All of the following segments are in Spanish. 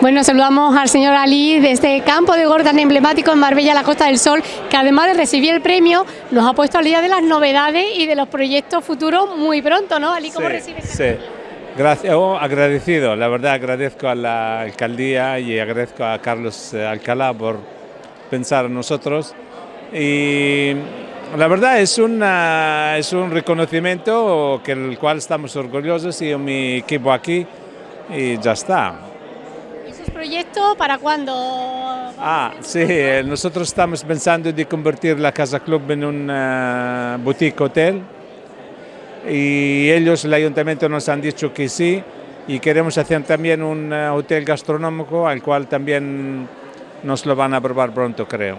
Bueno, saludamos al señor Ali de este campo de gol tan emblemático en Marbella, la Costa del Sol, que además de recibir el premio, nos ha puesto al día de las novedades y de los proyectos futuros muy pronto, ¿no? Ali, ¿cómo sí, recibes? Sí, Gracias, oh, agradecido, la verdad agradezco a la alcaldía y agradezco a Carlos eh, Alcalá por pensar en nosotros y la verdad es, una, es un reconocimiento que el cual estamos orgullosos y mi equipo aquí y ya está. ¿Esos proyectos para cuándo? Ah, sí, eh, nosotros estamos pensando de convertir la Casa Club en un uh, boutique hotel y ellos, el ayuntamiento, nos han dicho que sí y queremos hacer también un uh, hotel gastronómico al cual también nos lo van a aprobar pronto, creo.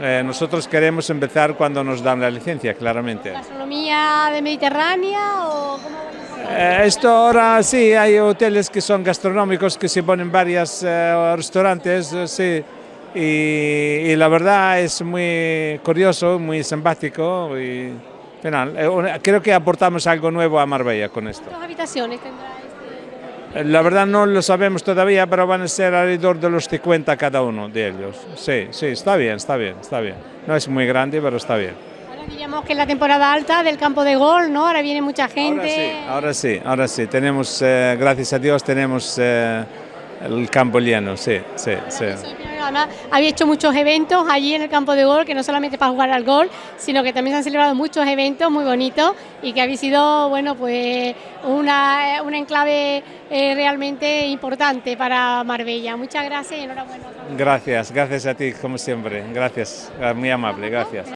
Eh, nosotros queremos empezar cuando nos dan la licencia, claramente. ¿Gastronomía de Mediterránea o cómo eh, esto ahora sí, hay hoteles que son gastronómicos que se ponen varios eh, restaurantes, eh, sí, y, y, la verdad es muy curioso, muy simpático y final, eh, creo que aportamos algo nuevo a Marbella con esto. ¿Cuántas habitaciones tendrá este? La verdad no lo sabemos todavía, pero van a ser alrededor de los 50 cada uno de ellos. Sí, sí, está bien, está bien, está bien. No es muy grande, pero está bien. Diríamos que es la temporada alta del campo de gol, ¿no? Ahora viene mucha gente. Ahora sí, ahora sí, ahora sí. Tenemos, eh, gracias a Dios, tenemos eh, el campo lleno, sí, sí, sí. Además, había hecho muchos eventos allí en el campo de gol, que no solamente para jugar al gol, sino que también se han celebrado muchos eventos muy bonitos y que había sido, bueno, pues una, una enclave eh, realmente importante para Marbella. Muchas gracias y enhorabuena. Gracias, gracias a ti, como siempre. Gracias, muy amable, gracias.